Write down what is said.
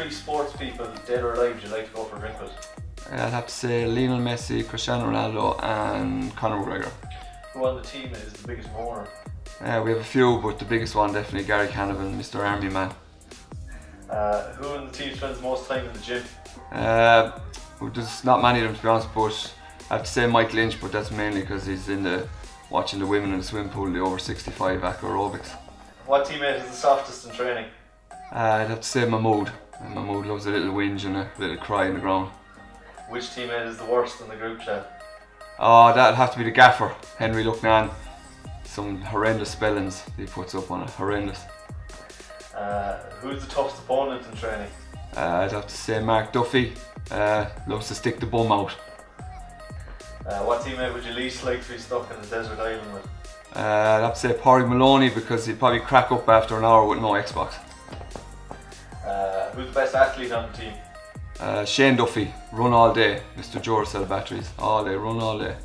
three sports people, dead or alive, would you like to go for a drink with? I'd have to say Lionel Messi, Cristiano Ronaldo and Conor McGregor. Who on the team is the biggest mourner? Uh, we have a few, but the biggest one definitely Gary Canavan, Mr. Army Man. Uh, who on the team spends most time in the gym? Uh, well, there's not many of them to be honest, but I have to say Mike Lynch, but that's mainly because he's in the watching the women in the swimming pool, the over 65 aqua aerobics. What teammate is the softest in training? Uh, I'd have to say Mahmood. My Mahmood loves a little whinge and a little cry in the ground. Which teammate is the worst in the group chat? Oh, that'd have to be the gaffer, Henry Lucknan. Some horrendous spellings he puts up on it, horrendous. Uh, who's the toughest opponent in training? Uh, I'd have to say Mark Duffy. Uh, loves to stick the bum out. Uh, what teammate would you least like to be stuck in a desert island with? Uh, I'd have to say Porry Maloney because he'd probably crack up after an hour with no Xbox. Uh, who's the best athlete on the team? Uh, Shane Duffy, run all day, Mr. Duracell batteries, all day, run all day.